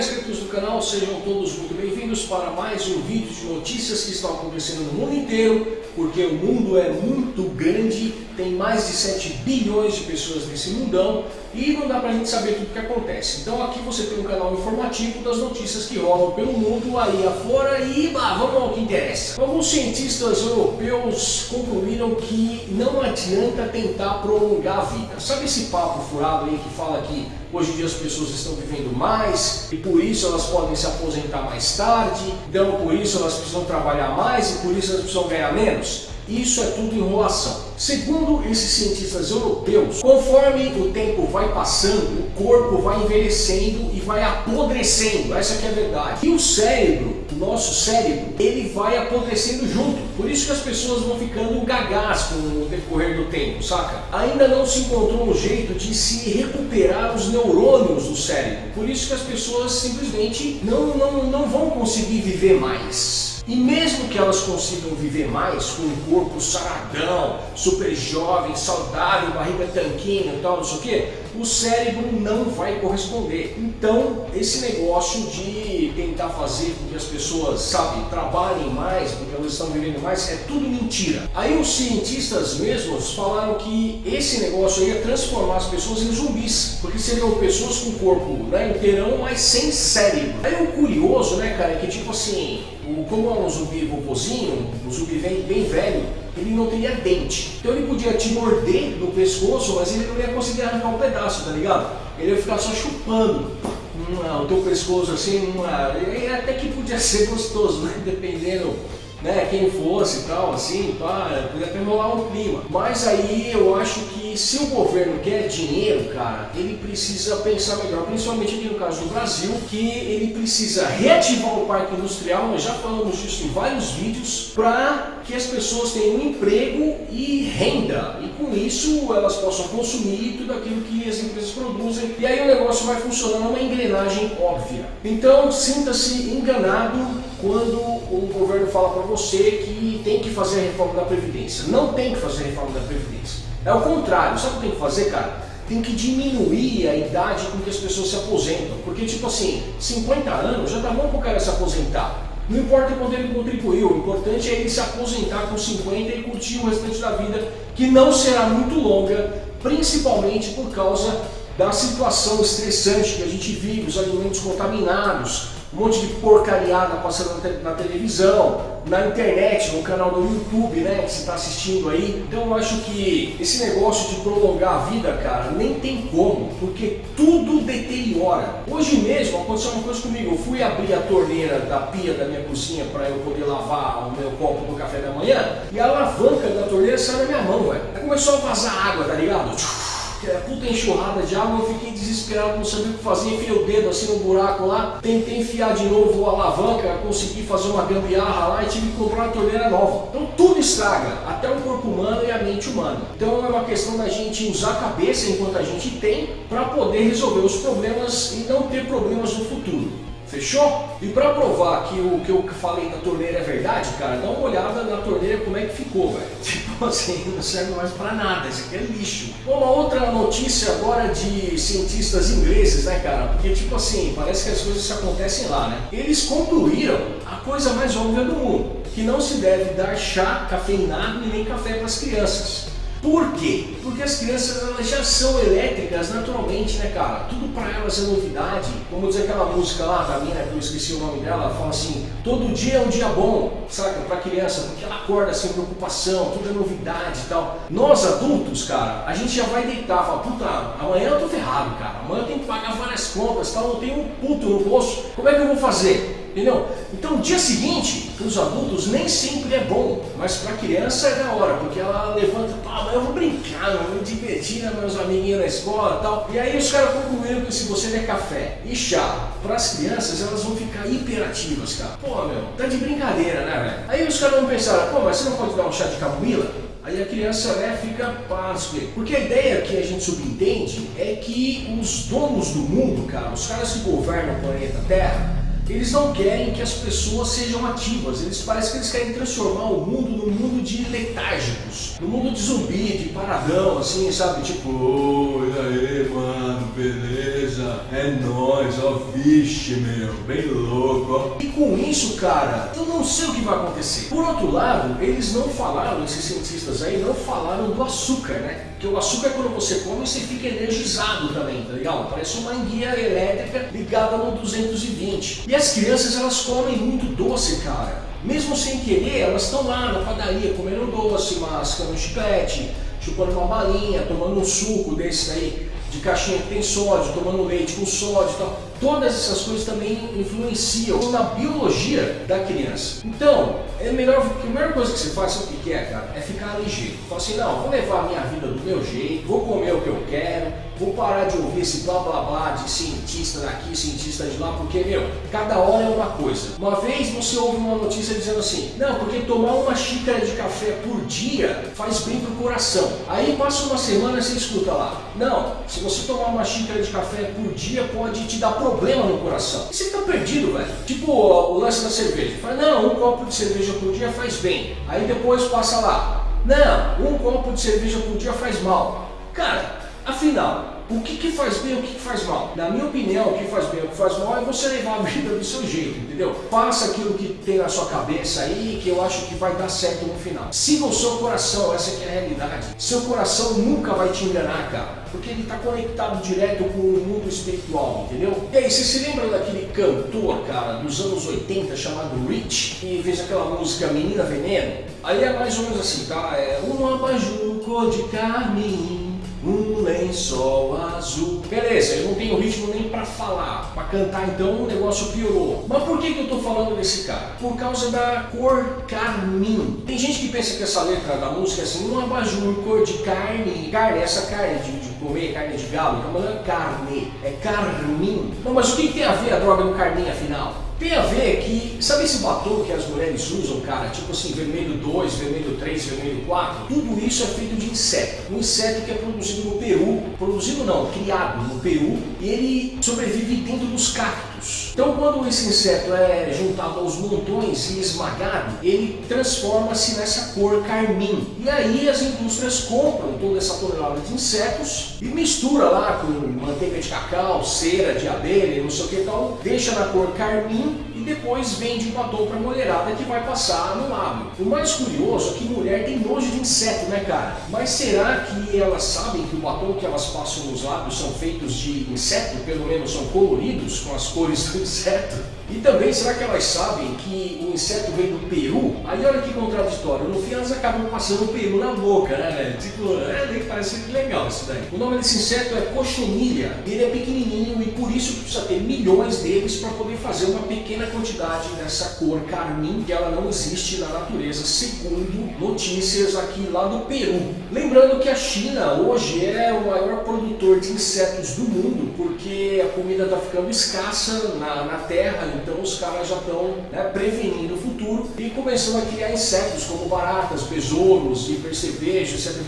inscritos no canal, sejam todos muito bem-vindos para mais um vídeo de notícias que estão acontecendo no mundo inteiro, porque o mundo é muito grande, tem mais de 7 bilhões de pessoas nesse mundão e não dá pra gente saber tudo o que acontece. Então aqui você tem um canal informativo das notícias que rolam pelo mundo aí afora e bah, vamos ao que interessa. Alguns cientistas europeus concluíram que não adianta tentar prolongar a vida. Sabe esse papo furado aí que fala que hoje em dia as pessoas estão vivendo mais e por isso elas podem se aposentar mais tarde, então por isso elas precisam trabalhar mais e por isso elas precisam ganhar menos? Isso é tudo enrolação. Segundo esses cientistas europeus, conforme o tempo vai passando, o corpo vai envelhecendo e vai apodrecendo, essa é a verdade. E o cérebro, o nosso cérebro, ele vai apodrecendo junto. Por isso que as pessoas vão ficando gagás com o decorrer do tempo, saca? Ainda não se encontrou um jeito de se recuperar os neurônios do cérebro. Por isso que as pessoas simplesmente não, não, não vão conseguir viver mais. E mesmo que elas consigam viver mais com um corpo saradão, super jovem, saudável, barriga tanquinho e tal, não sei o que, o cérebro não vai corresponder. Então, esse negócio de tentar fazer com que as pessoas, sabe, trabalhem mais, elas estão vivendo mais, é tudo mentira. Aí os cientistas mesmos falaram que esse negócio ia transformar as pessoas em zumbis, porque seriam pessoas com corpo né, inteirão, mas sem cérebro. Aí o curioso, né, cara, é que tipo assim, como é um zumbi vovozinho, um zumbi bem, bem velho, ele não teria dente. Então ele podia te morder no pescoço, mas ele não ia conseguir arrancar um pedaço, tá ligado? Ele ia ficar só chupando hum, o teu pescoço assim, hum, e até que podia ser gostoso, né? Dependendo né, quem fosse e tal, assim, pá, podia até rolar um clima. Mas aí eu acho que se o governo quer dinheiro, cara, ele precisa pensar melhor, principalmente aqui no caso do Brasil, que ele precisa reativar o parque industrial, nós já falamos disso em vários vídeos, para que as pessoas tenham emprego e renda. E com isso elas possam consumir tudo aquilo que as empresas produzem. E aí o negócio vai funcionando uma engrenagem óbvia. Então sinta-se enganado quando o governo fala para você que tem que fazer a reforma da Previdência. Não tem que fazer a reforma da Previdência. É o contrário. Sabe o que tem que fazer, cara? Tem que diminuir a idade com que as pessoas se aposentam. Porque, tipo assim, 50 anos já tá bom para o cara se aposentar. Não importa quanto ele contribuiu, o importante é ele se aposentar com 50 e curtir o restante da vida, que não será muito longa, principalmente por causa da situação estressante que a gente vive, os alimentos contaminados, um monte de porcariada passando na, televisão, na internet, no canal do YouTube, né, que você está assistindo aí. Então eu acho que esse negócio de prolongar a vida, cara, nem tem como, porque tudo deteriora. Hoje mesmo aconteceu uma coisa comigo, eu fui abrir a torneira da pia da minha cozinha para eu poder lavar o meu copo do café da manhã, e a alavanca da torneira saiu da minha mão, velho. Aí começou a vazar água, tá ligado? É, puta enxurrada de água, eu fiquei desesperado, não sabia o que fazer, enfiei o dedo assim no buraco lá, tentei enfiar de novo a alavanca, consegui fazer uma gambiarra lá e tive que comprar uma torneira nova. Então tudo estraga, até o corpo humano e a mente humana. Então é uma questão da gente usar a cabeça enquanto a gente tem para poder resolver os problemas e não ter problemas no futuro. Fechou? E para provar que o que eu falei da torneira é verdade, cara, dá uma olhada na torneira como é que ficou, velho. Tipo assim, não serve mais para nada, isso aqui é lixo. Uma outra notícia agora de cientistas ingleses, né, cara? Porque, tipo assim, parece que as coisas se acontecem lá, né? Eles concluíram a coisa mais óbvia do mundo, que não se deve dar chá cafeinado e nem café para as crianças. Por quê? Porque as crianças elas já são elétricas naturalmente, né, cara? Tudo para elas é novidade. Como diz aquela música lá da mina, que eu esqueci o nome dela, ela fala assim: todo dia é um dia bom, saca? Para criança, porque ela acorda sem preocupação, tudo é novidade e tal. Nós adultos, cara, a gente já vai deitar, fala: puta, amanhã eu tô ferrado, cara. Amanhã eu tenho que pagar várias contas, tal, eu tenho um puto no bolso. Como é que eu vou fazer? Entendeu? Então o dia seguinte, para os adultos, nem sempre é bom, mas para criança é da hora, porque ela levanta, pá, mas eu vou brincar, eu vou me divertir, né, meus amiguinhos na escola e tal. E aí os caras concluíram que se você der café e chá para as crianças, elas vão ficar hiperativas, cara. Pô, meu, tá de brincadeira, né, velho? Aí os caras vão pensar, pô, mas você não pode dar um chá de camomila? Aí a criança né, fica pasme. Porque a ideia que a gente subentende é que os donos do mundo, cara, os caras que governam o planeta Terra, Eles não querem que as pessoas sejam ativas, eles parecem que eles querem transformar o mundo num mundo de letárgicos, num mundo de zumbi, de paradão, assim, sabe? Tipo, oi, aí, mano, beleza, é nóis, ó, vixe, meu, bem louco, ó. E com isso, cara, eu não sei o que vai acontecer. Por outro lado, eles não falaram, esses cientistas aí, não falaram do açúcar, né? Porque o açúcar, quando você come, você fica energizado também, tá ligado? Parece uma enguia elétrica ligada no 220. E as crianças, elas comem muito doce, cara. Mesmo sem querer, elas estão lá na padaria comendo doce, mascando um chiclete, chupando uma balinha, tomando um suco desse daí de caixinha que tem sódio, tomando leite com sódio e tal. Todas essas coisas também influenciam na biologia da criança. Então, é melhor, a melhor coisa que você faz, sabe o que é, cara? É ficar ligeiro. Fala assim, não, vou levar a minha vida do meu jeito, vou comer o que eu quero, vou parar de ouvir esse blá blá blá de cientista daqui, cientista de lá, porque, meu, cada hora é uma coisa. Uma vez você ouve uma notícia dizendo assim, não, porque tomar uma xícara de café por dia faz bem pro coração. Aí passa uma semana e você escuta lá, não, se você tomar uma xícara de café por dia pode te dar problema no coração. E você fica perdido, velho. Tipo o lance da cerveja. Fala, não, um copo de cerveja por dia faz bem. Aí depois passa lá, não, um copo de cerveja por dia faz mal. Cara, afinal, o que, que faz bem e o que, que faz mal? Na minha opinião, o que faz bem e o que faz mal é você levar a vida do seu jeito, entendeu? Faça aquilo que tem na sua cabeça aí, que eu acho que vai dar certo no final. Siga o seu coração, essa é a realidade. Seu coração nunca vai te enganar, cara. Porque ele está conectado direto com o mundo espiritual, entendeu? E aí, você se lembra daquele cantor, cara, dos anos 80, chamado Rich, que fez aquela música Menina Veneno? Aí é mais ou menos assim, tá? É um abajur cor de carmim um lençol azul. Beleza, eu não tenho ritmo nem para falar, para cantar então o negócio piorou. Mas por que, que eu tô falando desse cara? Por causa da cor carmim. Tem gente que pensa que essa letra da música é assim, um abajur cor de carne, carne, essa carne de, de comer carne de galo, então não é carne, é carmim. Não, mas o que, que tem a ver a droga no carmim afinal? Tem a ver que, sabe esse batom que as mulheres usam, cara? Tipo assim, vermelho 2, vermelho 3, vermelho 4? Tudo isso é feito de inseto. Um inseto que é produzido no Peru, produzido não, criado no Peru, e ele sobrevive dentro dos cactos. Então quando esse inseto é juntado aos montões e esmagado, ele transforma-se nessa cor carmim. E aí as indústrias compram toda essa tonelada de insetos e mistura lá com manteiga de cacau, cera de abelha, não sei o que tal, deixa na cor carmim depois vende o batom para mulherada que vai passar no lábio. O mais curioso é que mulher tem nojo de inseto, né cara? Mas será que elas sabem que o batom que elas passam nos lábios são feitos de inseto? Pelo menos são coloridos com as cores do inseto? E também, será que elas sabem que o inseto vem do peru? Aí olha que contraditório, no fim elas acabam passando o peru na boca, né, velho? Tipo, é, parece legal isso daí. O nome desse inseto é cochonilha, ele é pequenininho e por isso precisa ter milhões deles para poder fazer uma pequena quantidade dessa cor carmim, que ela não existe na natureza, segundo notícias aqui lá do Peru. Lembrando que a China hoje é o maior produtor de insetos do mundo, porque a comida está ficando escassa na, na terra, então os caras já estão né, prevenindo o futuro e começando a criar insetos como baratas, besouros e percevejos, etc.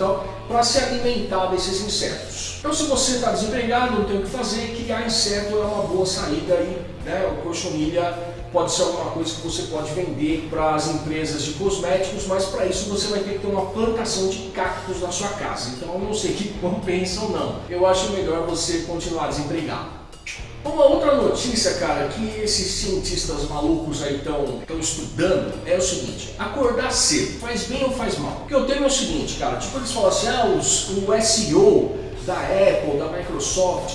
para se alimentar desses insetos. Então se você está desempregado, não tem o que fazer, criar inseto é uma boa saída e né, o cochonilha pode ser alguma coisa que você pode vender para as empresas de cosméticos, mas para isso você vai ter que ter uma plantação de cactos na sua casa. Então eu não sei que compensa ou não. Eu acho melhor você continuar desempregado. Uma outra notícia, cara, que esses cientistas malucos aí estão estudando é o seguinte, acordar cedo, faz bem ou faz mal? O que eu tenho é o seguinte, cara, tipo eles falam assim, ah, os, o SEO da Apple, da Microsoft,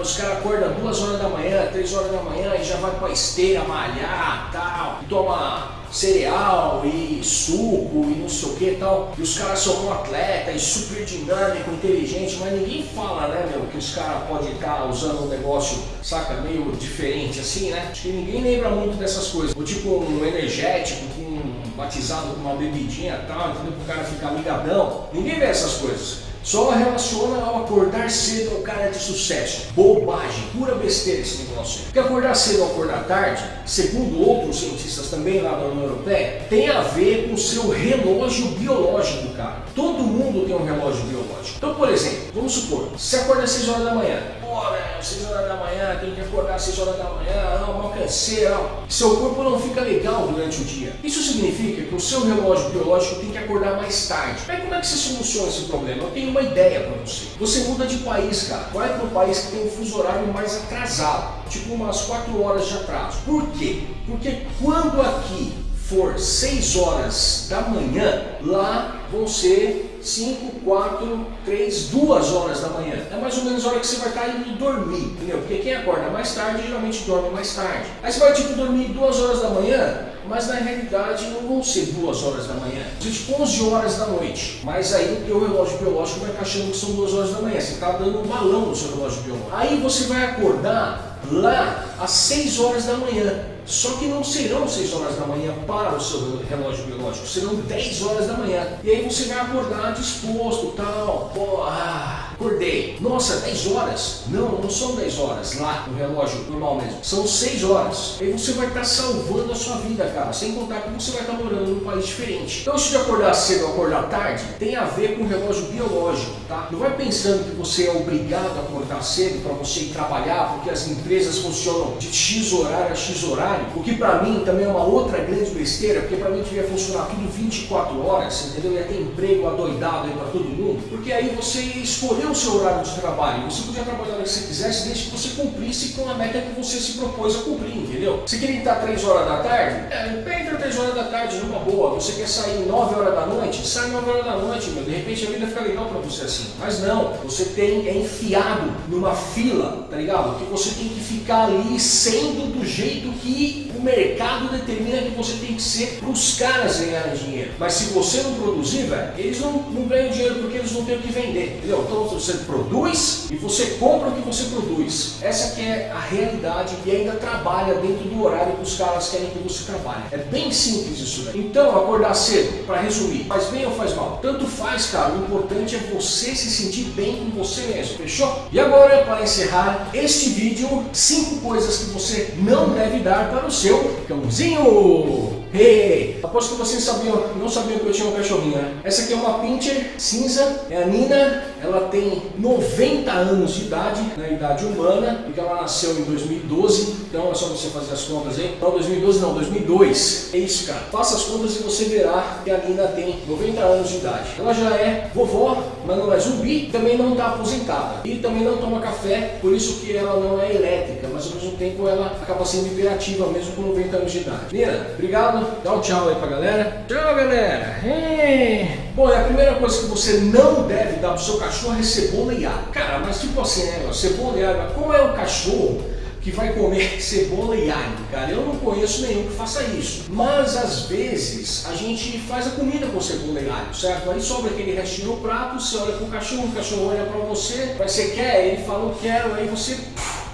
os caras acordam duas horas da manhã, três horas da manhã e já vai pra esteira malhar tal, e toma cereal e suco e não sei o que e tal. E os caras são um atleta e super dinâmico, inteligente, mas ninguém fala, né, meu, que os caras podem estar usando um negócio, saca, meio diferente assim, né? Acho que ninguém lembra muito dessas coisas. Ou tipo um energético com batizado com uma bebidinha e tal, entendeu? Para o cara ficar ligadão. Ninguém vê essas coisas. Só relaciona ao acordar cedo ao cara de sucesso. Bobagem, pura besteira esse negócio. Porque acordar cedo ou acordar tarde, segundo outros cientistas também lá da União Europeia, tem a ver com o seu relógio biológico, cara. Todo mundo tem um relógio biológico. Então, por exemplo, vamos supor, você acorda às 6 horas da manhã, né, 6 horas da manhã, tenho que acordar às 6 horas da manhã, não, mal canseira, seu corpo não fica legal durante o dia. Isso significa que o seu relógio biológico tem que acordar mais tarde. Mas como é que você soluciona esse problema? Eu tenho uma ideia para você. Você muda de país, cara. Vai um país que tem um fuso horário mais atrasado, tipo umas 4 horas de atraso. Por quê? Porque quando aqui for 6 horas da manhã, lá vão ser 5, 4, 3, 2 horas da manhã. É mais ou menos a hora que você vai estar indo dormir, entendeu? Porque quem acorda mais tarde geralmente dorme mais tarde. Aí você vai tipo dormir 2 horas da manhã, mas na realidade não vão ser 2 horas da manhã, ser tipo 11 horas da noite. Mas aí o teu relógio biológico vai achando que são 2 horas da manhã, você está dando um balão no seu relógio biológico. Aí você vai acordar lá às 6 horas da manhã. Só que não serão 6 horas da manhã para o seu relógio biológico, serão 10 horas da manhã. E aí você vai acordar disposto, tal, pô, ah, acordei. Nossa, 10 horas? Não, não são 10 horas lá no relógio normal mesmo, são 6 horas. Aí você vai estar salvando a sua vida, cara, sem contar que você vai estar morando num país diferente. Então isso de acordar cedo ou acordar tarde tem a ver com o relógio biológico, tá? Não vai pensando que você é obrigado a acordar cedo para você ir trabalhar, porque as empresas funcionam de X horário a X horário, o que para mim também é uma outra grande besteira, porque para mim devia funcionar tudo 24 horas, entendeu? Ia ter emprego adoidado aí para todo mundo, porque aí você escolheu o seu horário de trabalho, você podia trabalhar o que você quisesse desde que você cumprisse com a meta que você se propôs a cumprir, entendeu? Você queria estar 3 horas da tarde? É, entra 3 horas da tarde numa boa, você quer sair 9 horas da noite? Sai 9 horas da noite, meu, de repente a vida fica legal para você assim. Mas não, você tem, é enfiado numa fila, tá ligado? Que você tem que ficar ali sendo do jeito que o mercado determina que você tem que ser para os caras ganharem dinheiro. Mas se você não produzir, velho, eles não, não ganham dinheiro porque eles não têm o que vender, entendeu? Então você produz e você compra o que você produz. Essa que é a realidade e ainda trabalha dentro do horário que os caras querem que você trabalhe. É bem simples isso daí. Então, acordar cedo, para resumir, faz bem ou faz mal? Tanto faz, cara. O importante é você se sentir bem com você mesmo, fechou? E agora, para encerrar este vídeo, cinco coisas que você não deve dar para o seu cãozinho. Hey, aposto que vocês sabiam, não sabiam que eu tinha um cachorrinho, né? Essa aqui é uma Pinscher cinza, é a Nina, ela tem 90 anos de idade, na idade humana, porque ela nasceu em 2012, então é só você fazer as contas aí. Não, 2012 não, 2002. É isso, cara. Faça as contas e você verá que a Nina tem 90 anos de idade. Ela já é vovó, mas não é zumbi, também não está aposentada. E também não toma café, por isso que ela não é elétrica, mas ao mesmo tempo ela acaba sendo imperativa mesmo com 90 anos de idade. Nina, obrigado Dá um tchau aí pra galera. Tchau, galera. Bom, a primeira coisa que você não deve dar pro seu cachorro é cebola e alho. Cara, mas tipo assim, né? Cebola e alho. Como é o cachorro que vai comer cebola e alho, cara. Eu não conheço nenhum que faça isso. Mas às vezes a gente faz a comida com cebola e alho, certo? Aí sobra aquele restinho no prato, você olha pro cachorro, o cachorro olha pra você, mas você quer, ele fala eu quero, aí você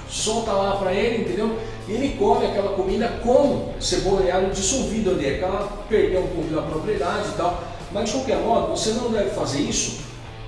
solta lá para ele, entendeu? E ele come aquela comida com cebola e alho dissolvido ali, aquela perdeu um pouco da propriedade e tal. Mas de qualquer modo, você não deve fazer isso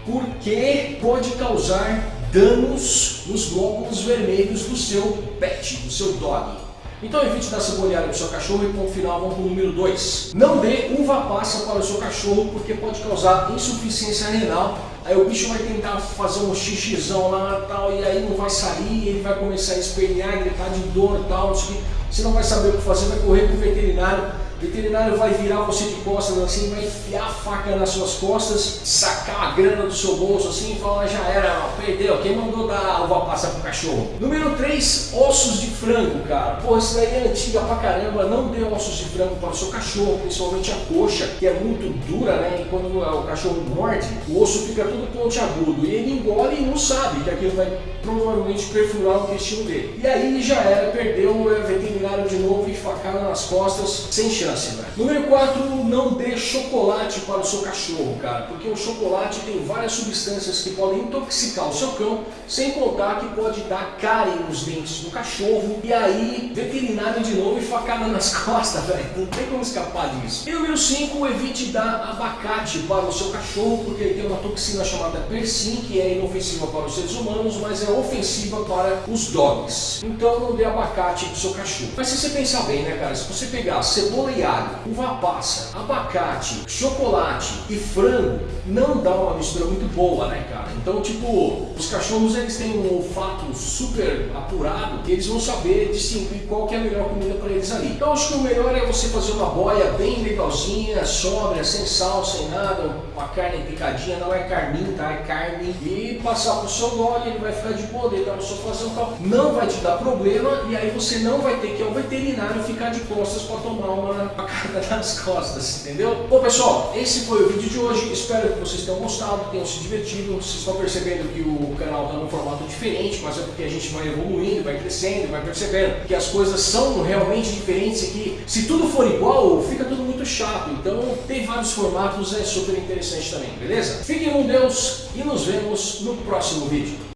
porque pode causar danos nos glóbulos vermelhos do seu pet, do seu dog. Então evite dar cebolhada para o seu cachorro e ponto final vamos para o número 2. Não dê uva passa para o seu cachorro porque pode causar insuficiência renal. Aí o bicho vai tentar fazer um xixizão lá tal e aí não vai sair, ele vai começar a espernear, gritar de dor tal, você não vai saber o que fazer, vai correr para o veterinário veterinário vai virar você de costas assim, vai enfiar a faca nas suas costas, sacar a grana do seu bolso assim e falar, já era, perdeu, quem mandou dar uva passa pro cachorro? Número 3, ossos de frango, cara. Pô, isso daí é antiga pra caramba, não dê ossos de frango para o seu cachorro, principalmente a coxa, que é muito dura, né? E quando o cachorro morde, o osso fica todo pontiagudo e ele engole e não sabe que aquilo vai provavelmente perfurar o intestino dele. E aí já era, perdeu o veterinário de novo e facada nas costas, sem chance chance, velho. Número 4, não dê chocolate para o seu cachorro, cara, porque o chocolate tem várias substâncias que podem intoxicar o seu cão, sem contar que pode dar cárie nos dentes do cachorro, e aí veterinário de novo e facada nas costas, velho. Não tem como escapar disso. E número 5, evite dar abacate para o seu cachorro, porque ele tem uma toxina chamada persin, que é inofensiva para os seres humanos, mas é ofensiva para os dogs. Então não dê abacate para o seu cachorro. Mas se você pensar bem, né, cara? Se você pegar cebola e alho, uva passa, abacate, chocolate e frango, não dá uma mistura muito boa, né, cara? Então, tipo, os cachorros eles têm um olfato super apurado e eles vão saber distinguir qual que é a melhor comida para eles ali. Então, acho que o melhor é você fazer uma boia bem legalzinha, sóbria, sem sal, sem nada, uma carne picadinha, não é carninho, tá? É carne e passar pro seu dog, ele vai ficar de boa, deitar no sofazão e tal. Não vai te dar problema e aí você não vai ter que ir ao veterinário ficar de costas para tomar uma facada nas costas, entendeu? Bom pessoal, esse foi o vídeo de hoje, espero que vocês tenham gostado, tenham se divertido, vocês estão percebendo que o canal está num formato diferente, mas é porque a gente vai evoluindo, vai crescendo, vai percebendo que as coisas são realmente diferentes e que se tudo for igual, fica tudo muito chato, então tem vários formatos, é super interessante também, beleza? Fiquem com Deus e nos vemos no próximo vídeo.